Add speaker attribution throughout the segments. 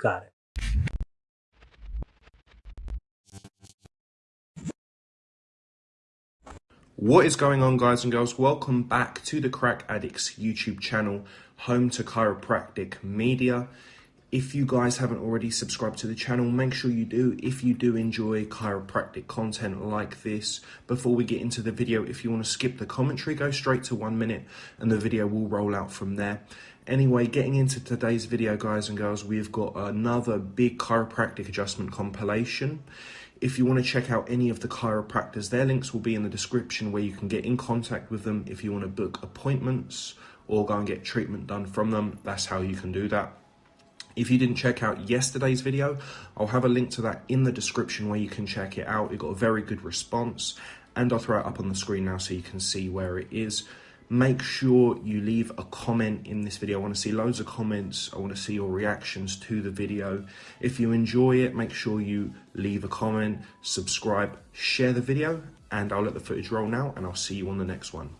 Speaker 1: Got it.
Speaker 2: What is going on, guys and girls? Welcome back to the Crack Addicts YouTube channel, home to chiropractic media. If you guys haven't already subscribed to the channel, make sure you do. If you do enjoy chiropractic content like this, before we get into the video, if you want to skip the commentary, go straight to one minute and the video will roll out from there. Anyway, getting into today's video, guys and girls, we've got another big chiropractic adjustment compilation. If you want to check out any of the chiropractors, their links will be in the description where you can get in contact with them if you want to book appointments or go and get treatment done from them. That's how you can do that. If you didn't check out yesterday's video, I'll have a link to that in the description where you can check it out. It got a very good response and I'll throw it up on the screen now so you can see where it is make sure you leave a comment in this video. I want to see loads of comments. I want to see your reactions to the video. If you enjoy it, make sure you leave a comment, subscribe, share the video, and I'll let the footage roll now, and I'll see you on the next one.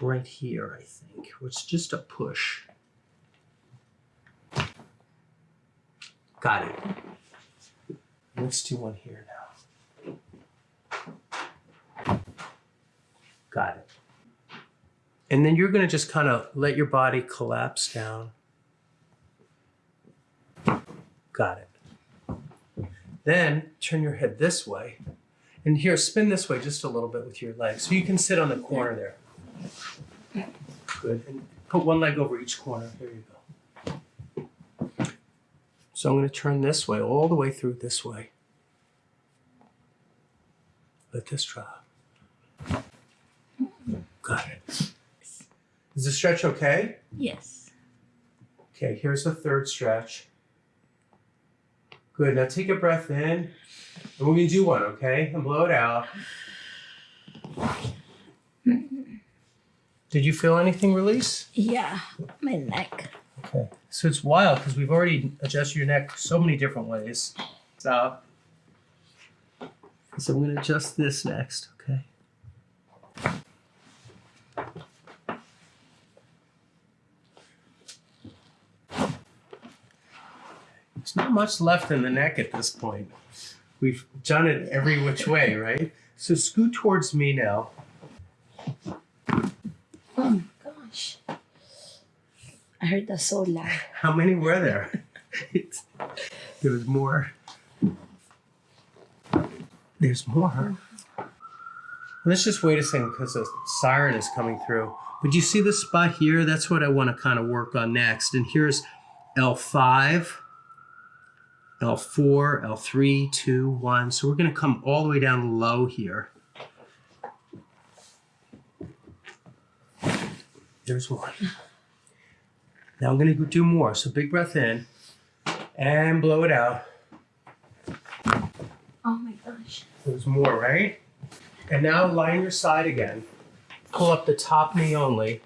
Speaker 1: Right here, I think. It's just a push. Got it. Let's do one here now. Got it. And then you're going to just kind of let your body collapse down. Got it. Then turn your head this way. And here, spin this way just a little bit with your legs. So you can sit on the corner there. Good. And put one leg over each corner. There you go. So I'm going to turn this way, all the way through this way. Let this drop. Got it. Is the stretch okay?
Speaker 3: Yes.
Speaker 1: Okay, here's the third stretch. Good, now take a breath in. And we're gonna do one, okay? And blow it out. Did you feel anything release?
Speaker 3: Yeah, my neck.
Speaker 1: Okay. So it's wild because we've already adjusted your neck so many different ways. Stop. So I'm gonna adjust this next, okay? There's not much left in the neck at this point. We've done it every which way, right? So scoot towards me now.
Speaker 3: Oh my gosh. I heard that so loud.
Speaker 1: How many were there? there was more. There's more. Mm-hmm. Let's just wait a second because the siren is coming through. But you see the spot here? That's what I want to kind of work on next. And here's L5. L4, L3, 2, 1. So we're going to come all the way down low here. There's one. Now I'm going to do more. So big breath in and blow it out.
Speaker 3: Oh my gosh.
Speaker 1: There's more, right? And now line your side again. Pull up the top knee only.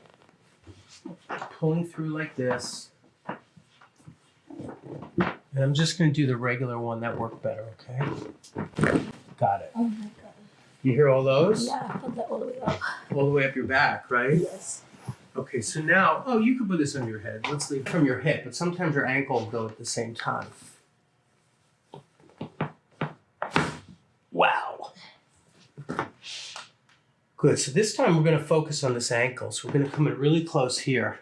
Speaker 1: Pulling through like this. And I'm just going to do the regular one that worked better, okay? Got it.
Speaker 3: Oh my god.
Speaker 1: You hear all those?
Speaker 3: Yeah, felt that all the way up.
Speaker 1: All the way up your back, right?
Speaker 3: Yes.
Speaker 1: Okay, so now, oh, you can put this on your head. Let's leave from your hip, but sometimes your ankle will go at the same time. Wow. Good, so this time we're going to focus on this ankle. So we're going to come in really close here.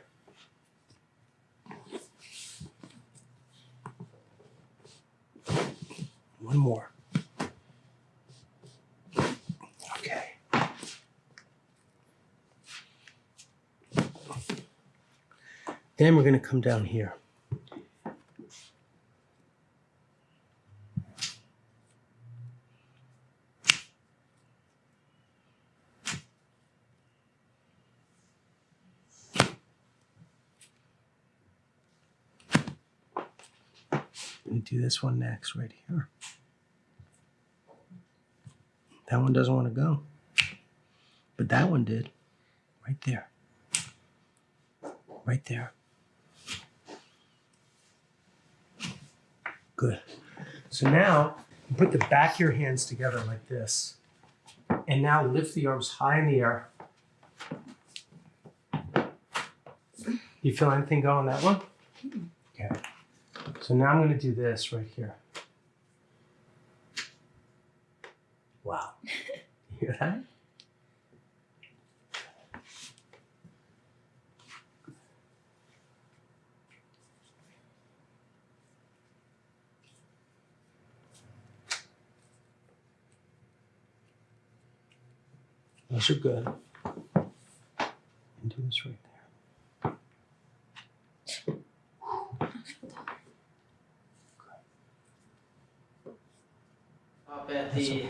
Speaker 1: One more. Okay. Then we're going to come down here. And this one next right here. That one doesn't want to go. But that one did. Right there. Right there. Good. So now put the back of your hands together like this. And now lift the arms high in the air. You feel anything going that one? So now I'm going to do this right here. Wow. You hear that? Those are good. And do this right there.
Speaker 4: Up at the,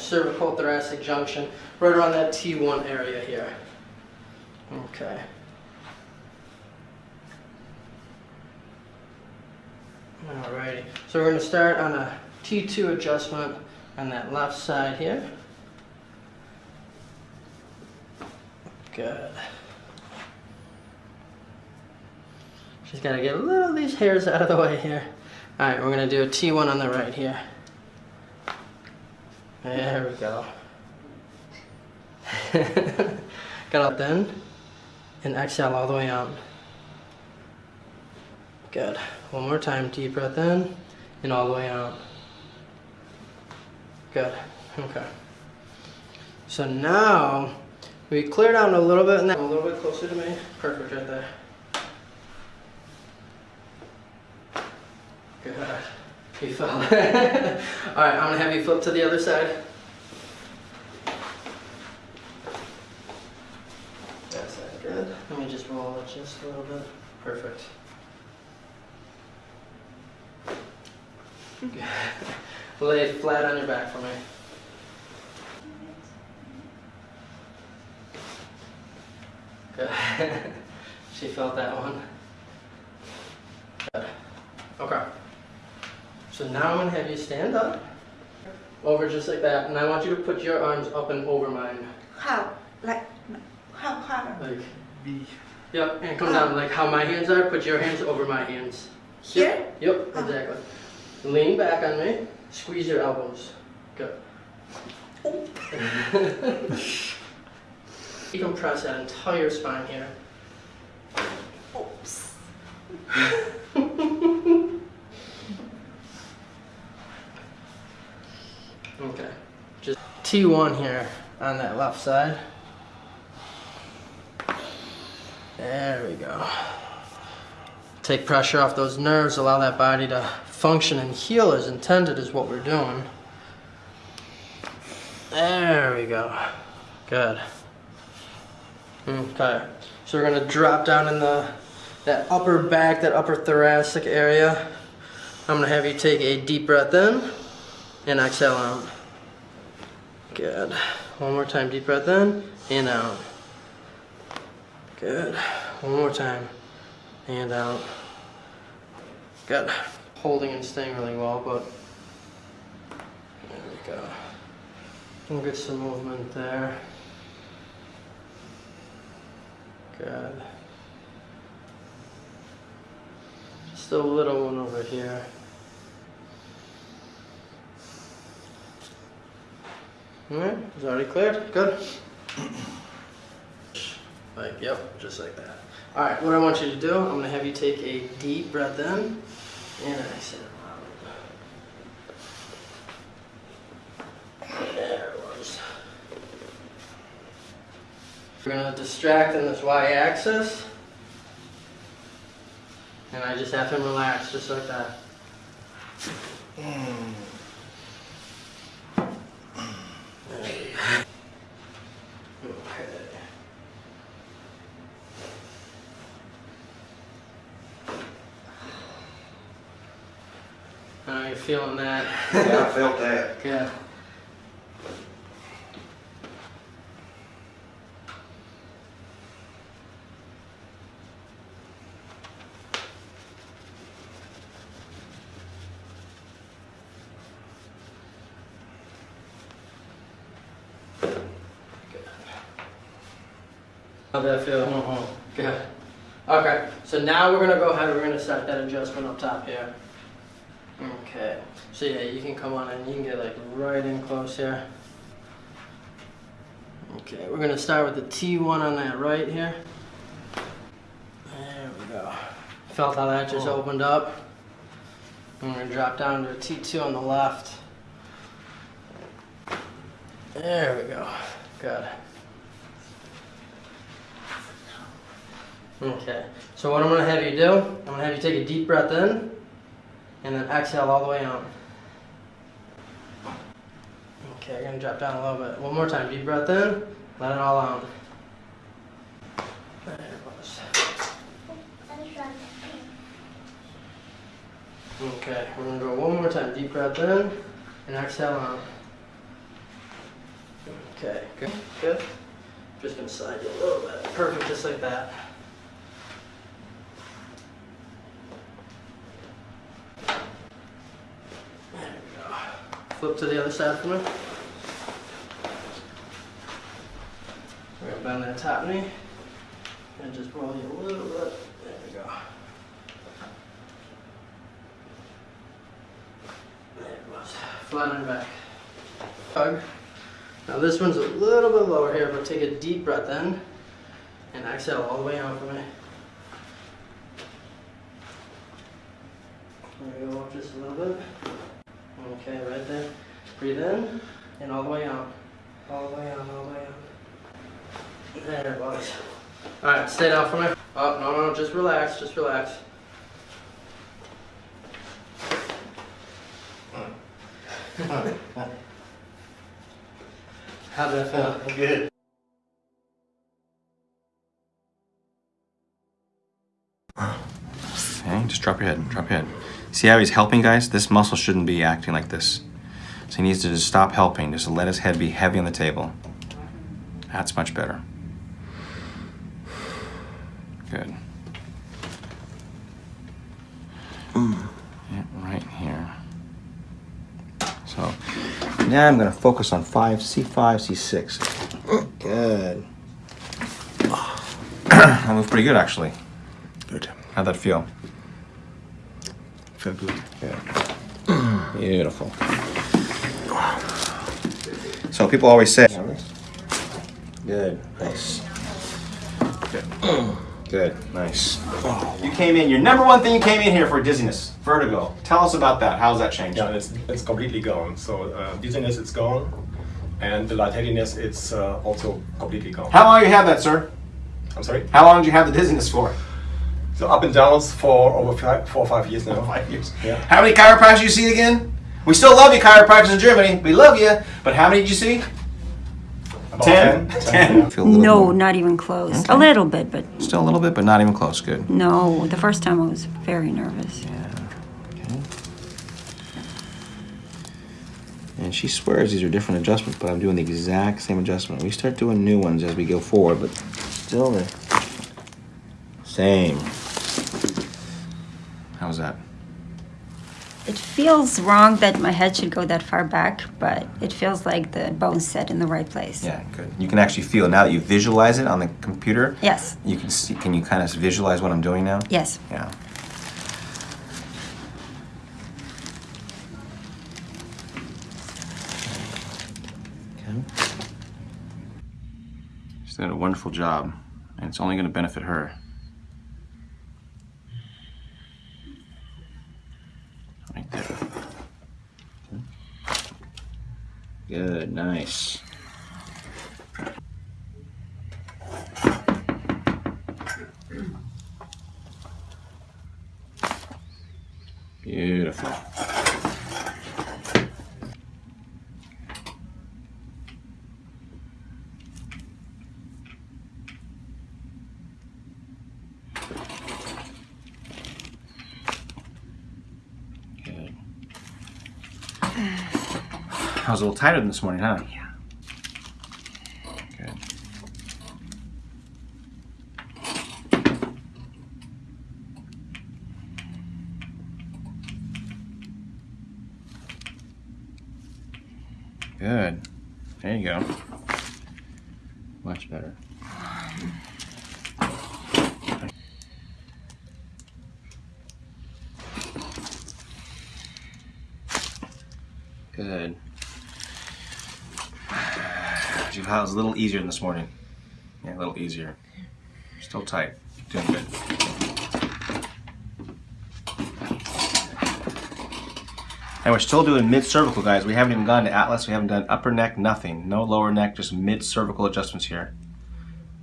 Speaker 4: cervical thoracic junction, right around that T1 area here. Okay. Alrighty, so we're gonna start on a T2 adjustment on that left side here. Good. Just gotta get a little of these hairs out of the way here. Alright, we're gonna do a T1 on the right here. There we go. Got up then and exhale all the way out. Good. One more time, deep breath in and all the way out. Good. Okay. So now we clear down a little bit and a little bit closer to me. Perfect right there. Good. You fell. All right, I'm gonna have you flip to the other side. That's that good. Let me just roll it just a little bit. Perfect. Good. Lay it flat on your back for me. Good. she felt that one. Good. Okay. So now I'm gonna have you stand up, over just like that, and I want you to put your arms up and over mine.
Speaker 5: How? Like, how, how?
Speaker 4: Like, yep, and come down like how my hands are, put your hands over my hands.
Speaker 5: Here?
Speaker 4: Yep, oh. exactly. Lean back on me, squeeze your elbows. Good. you can press that entire spine here.
Speaker 5: Oops.
Speaker 4: Okay. Just T1 here on that left side. There we go. Take pressure off those nerves, allow that body to function and heal as intended is what we're doing. There we go. Good. Okay. So we're gonna drop down in the that upper back, that upper thoracic area. I'm gonna have you take a deep breath in and exhale out. Good. One more time, deep breath in and out. Good. One more time and out. Good. Holding and staying really well, but there we go. We'll get some movement there. Good. Just a little one over here. Alright, it's already cleared. Good. Like, yep, just like that. Alright, what I want you to do, I'm gonna have you take a deep breath in and exhale. There it was. We're gonna distract in this y axis. And I just have him relax, just like that. There we go. Okay. How are you feeling that?
Speaker 6: Yeah, I felt that.
Speaker 4: Good. How'd that feel? Good. Okay, so now we're gonna go ahead, we're gonna set that adjustment up top here. So yeah, you can come on and you can get like right in close here. Okay, we're gonna start with the T1 on that right here. There we go. Felt how that just oh. opened up? I'm gonna drop down to a T2 on the left. There we go. Good. Okay. So what I'm gonna have you do, I'm gonna have you take a deep breath in, and then exhale all the way out. Okay, I'm gonna drop down a little bit. One more time. Deep breath in, let it all out. There it goes. Okay, we're gonna go one more time. Deep breath in and exhale out. Okay, good. Good. Just gonna slide you a little bit. Perfect, just like that. There we go. Flip to the other side for me. Bend that top knee and just roll you a little bit. There we go. It. Flat on back. Hug. Now this one's a little bit lower here, but take a deep breath in and exhale all the way out for me. There we go, up just a little bit. Okay, right there. Breathe in and all the way out. All the way out, all the way out. There it was. Alright, stay down for me. Oh, no, no, just relax, just relax. How did that feel?
Speaker 6: Good.
Speaker 7: Okay, just drop your head, drop your head. See how he's helping, guys? This muscle shouldn't be acting like this. So he needs to just stop helping, just let his head be heavy on the table. That's much better. Good. Mm. Yeah, right here. So now I'm gonna focus on five, C5, C6. Good. that was pretty good, actually.
Speaker 6: Good.
Speaker 7: How'd that feel?
Speaker 6: Feel good.
Speaker 7: Good. Beautiful. So people always say. Good. Nice. Good. Good. Nice. You came in. Your number one thing you came in here for dizziness, vertigo. Tell us about that. How's that changed?
Speaker 8: Yeah, it's, it's completely gone. So uh, dizziness is gone, and the lightheadedness it's uh, also completely gone.
Speaker 7: How long you had that, sir?
Speaker 8: I'm sorry.
Speaker 7: How long did you have the dizziness for?
Speaker 8: So up and downs for over five, four or five years now.
Speaker 7: Five years.
Speaker 8: Yeah.
Speaker 7: How many chiropractors you see again? We still love you, chiropractors in Germany. We love you. But how many did you see?
Speaker 8: About
Speaker 7: Ten.
Speaker 8: 10.
Speaker 7: Ten.
Speaker 8: yeah.
Speaker 7: Feel a little
Speaker 9: No,
Speaker 7: more-
Speaker 9: not even close.
Speaker 7: Okay.
Speaker 9: A little bit, but
Speaker 7: Still a little bit, but not even close. Good.
Speaker 9: no. The first time I was very nervous. Yeah. Okay.
Speaker 7: And she swears these are different adjustments, but I'm doing the exact same adjustment. We start doing new ones as we go forward, but still the same. How's that?
Speaker 9: It feels wrong that my head should go that far back, but it feels like the bone's set in the right place.
Speaker 7: Yeah, good. You can actually feel now that you visualize it on the computer.
Speaker 9: Yes.
Speaker 7: You can see. Can you kind of visualize what I'm doing now?
Speaker 9: Yes.
Speaker 7: Yeah. Okay. She's done a wonderful job, and it's only going to benefit her. Right there. Okay. Good, nice. Beautiful. Good. I was a little tighter than this morning, huh? Yeah. Good. Good. There you go. Much better. Good. Your was a little easier this morning. Yeah, a little easier. Still tight. Doing good. And we're still doing mid cervical, guys. We haven't even gone to Atlas. We haven't done upper neck, nothing. No lower neck, just mid cervical adjustments here.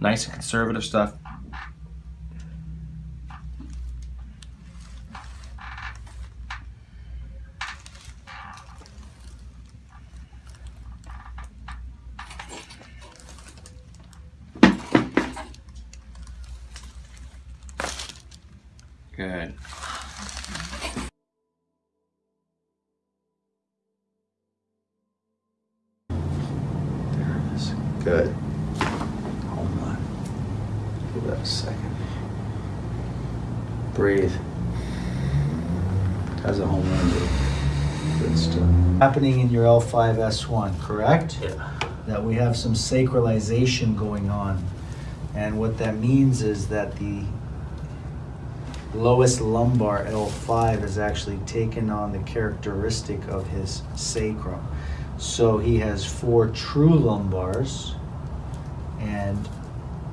Speaker 7: Nice and conservative stuff. Good.
Speaker 6: Hold on. Give that a second. Breathe. How's a home run do? Good stuff. Happening in your L5S1, correct?
Speaker 1: Yeah.
Speaker 6: That we have some sacralization going on. And what that means is that the lowest lumbar L5 is actually taken on the characteristic of his sacrum. So he has four true lumbars,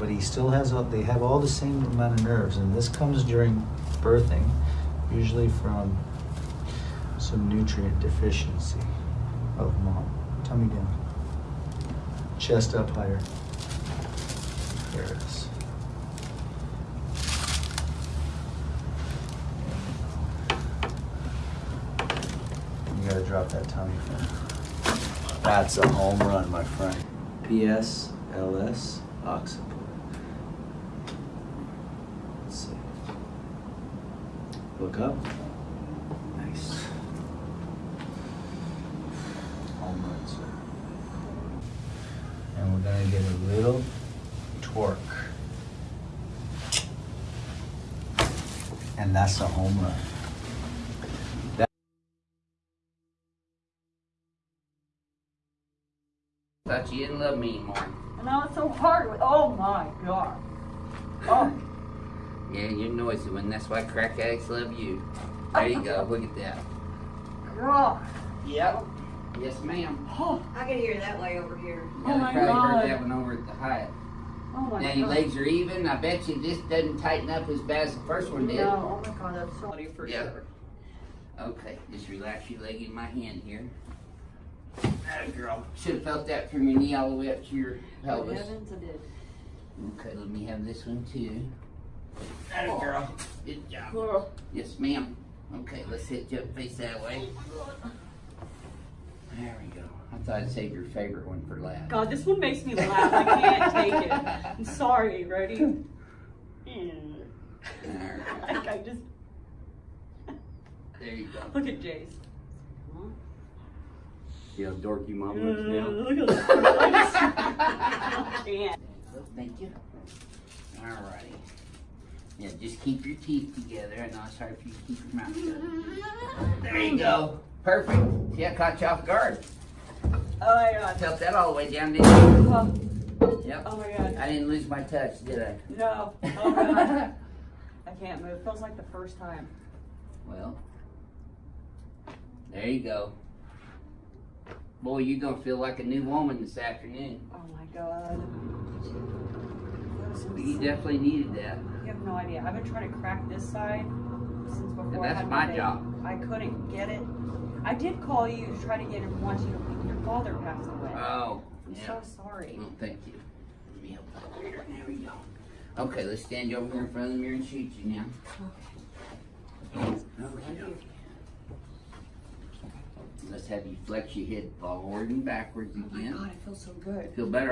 Speaker 6: but he still has all- they have all the same amount of nerves, and this comes during birthing, usually from some nutrient deficiency of mom. Tummy down, chest up higher. There it is. You gotta drop that tummy first. That's a home run, my friend. PS, LS, occiput. Let's see. Look up. Nice. Home run, sir. And we're gonna get a little torque. And that's a home run.
Speaker 10: Thought you didn't love me anymore.
Speaker 11: And now it's so hard. with- Oh my god. Oh,
Speaker 10: Yeah, you're noisy one. That's why crack addicts love you. There you go. Look at that.
Speaker 11: god.
Speaker 10: Yep. Yes, ma'am.
Speaker 11: Oh,
Speaker 5: I can hear that way over here.
Speaker 11: Oh
Speaker 10: Yeah,
Speaker 11: my
Speaker 10: they probably heard that one over at the Hyatt.
Speaker 11: oh my
Speaker 10: Now
Speaker 11: god.
Speaker 10: your legs are even. I bet you this doesn't tighten up as bad as the first one did.
Speaker 11: No, oh my god, that's so for
Speaker 10: Yeah.
Speaker 11: sure.
Speaker 10: Okay, just relax your leg in my hand here. That girl. Should have felt that from your knee all the way up to your
Speaker 11: Good
Speaker 10: pelvis.
Speaker 11: heavens, I did.
Speaker 10: Okay, let me have this one too. That girl. Good job.
Speaker 11: Oh,
Speaker 10: Yes, ma'am. Okay, let's hit you up face that way. There we go. I thought I'd save your favorite one for last.
Speaker 11: God, this one makes me laugh. I can't take it. I'm sorry. Ready? Mm.
Speaker 10: Alright,
Speaker 11: Like I just
Speaker 10: there you go.
Speaker 11: look at Jace.
Speaker 10: See how dorky mom looks now?
Speaker 11: Look at this. I can't.
Speaker 10: Thank you. Alrighty. Yeah, just keep your teeth together. And I'll start for you to keep your mouth shut. There you go. Perfect. See, I caught you off guard.
Speaker 11: Oh my god.
Speaker 10: Felt that all the way down, didn't you?
Speaker 11: Oh,
Speaker 10: Yep.
Speaker 11: oh my god.
Speaker 10: I didn't lose my touch, did I?
Speaker 11: No. Oh god. I can't move. Feels like the first time.
Speaker 10: Well, there you go. Boy, you're gonna feel like a new woman this afternoon.
Speaker 11: Oh my god.
Speaker 10: You definitely needed that.
Speaker 11: You have no idea. I've been trying to crack this side since before. I
Speaker 10: that's
Speaker 11: had
Speaker 10: my job.
Speaker 11: I couldn't get it. I did call you to try to get it once you, your father passed away.
Speaker 10: Oh,
Speaker 11: I'm
Speaker 10: yeah.
Speaker 11: so sorry.
Speaker 10: Oh, thank you. Let me help over here. There we go. Okay, let's stand you over here in front of the mirror and shoot you now. Okay. Let's have you flex your head forward and backwards again.
Speaker 11: Oh my god, it feels so good.
Speaker 10: Feel better?